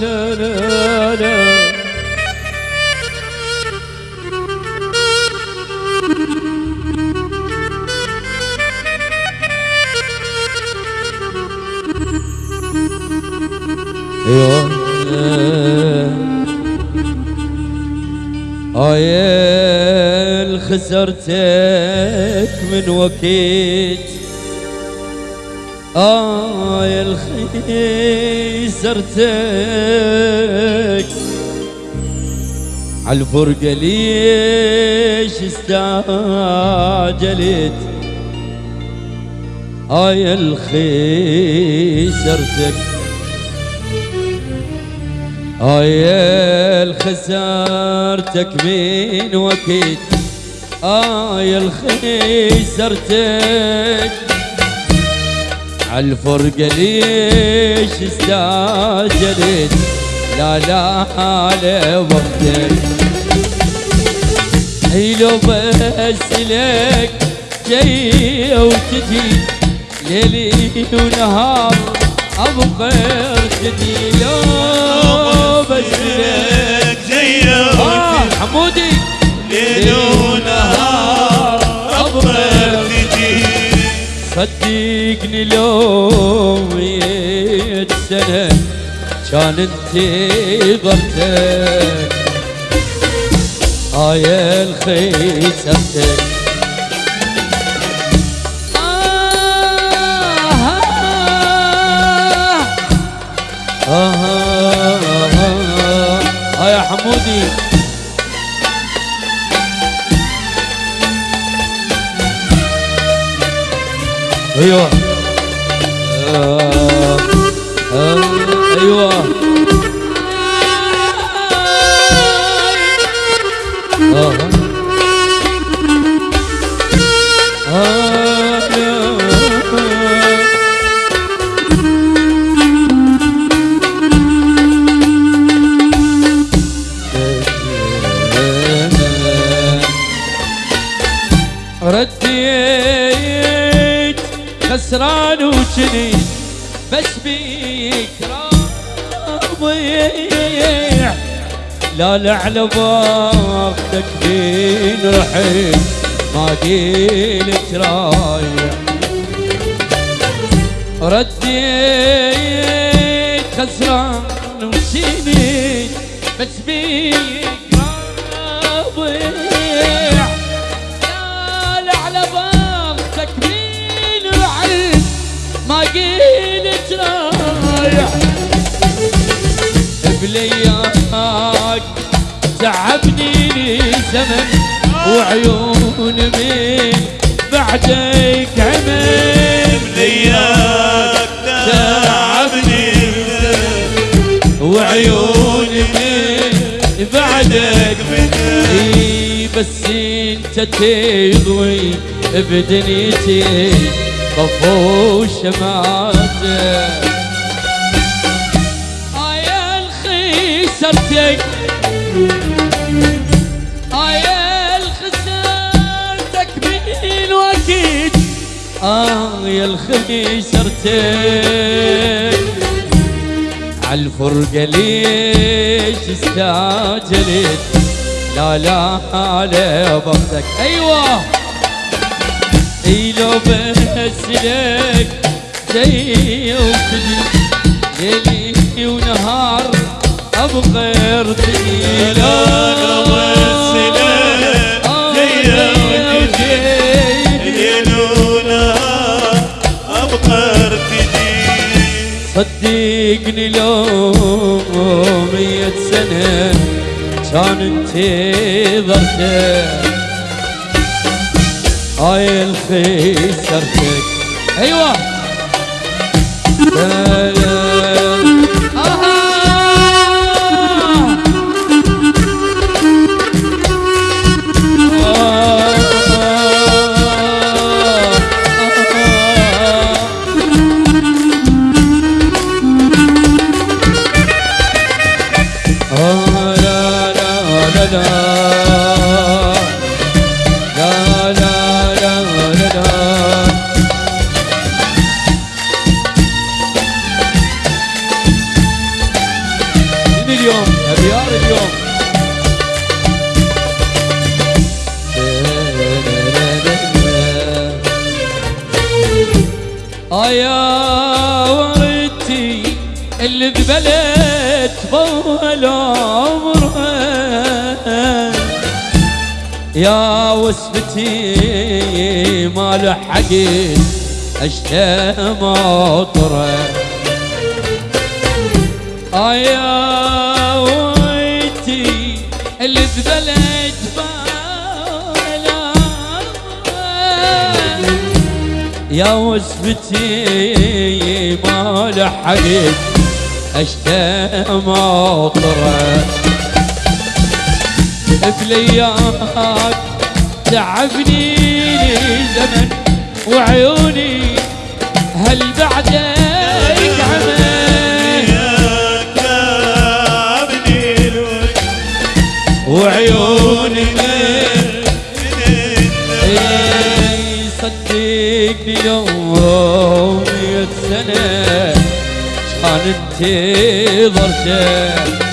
لا لا لا أيوه آيل خسرتك من وقت آي الخيسرتك عالفرقة ليش استعجلت آي الخيسرتك آي الخسارتك من وقت آي الخيسرتك عالفرقة ليش استعجلت لا لا على وقتك. اي لو بس لك جاي وتجي ليلي ونهار ابقى ارتدي لو بس لك آه حمودي ليل صدقني لو ميت سنة كان انتظرتك الخيسرتك آه آه آه آه يا حمودي أيوه. آه آه أيوه. رديت خسران وجني بس بيك راضيع لا لا على فين رحت ما قلت رايح رديت خسران وجني بس بيك بلياك تعبني زمن وعيون من بعدك عمل لياك تعبني وعيون من بعدك إي بس انت تضوي بدنيتي طفو شمعتك الخسرتك آيا الخسرتك من وقت آيا الخسرتك عالفرقة ليش استعجلت. لا لا على بختك أيوه. إي لو بس لك جاي وتجي. ليلي ونهار ابقى يا لولا ابقى صدقني لو مية سنة كان انتظرتك هاي الخيسرتك أيوه. اللي ببلد طول عمرها يا وسبتي ما لحقت اشتى مطره يا ويتي اللي ذبلت بالا. يا وسبتي ما لحقت اشتى مطره بلياك تعبني زمن وعيوني هل بعدك عمل وعيوني صدقني يوم مية سنة كان انتظرته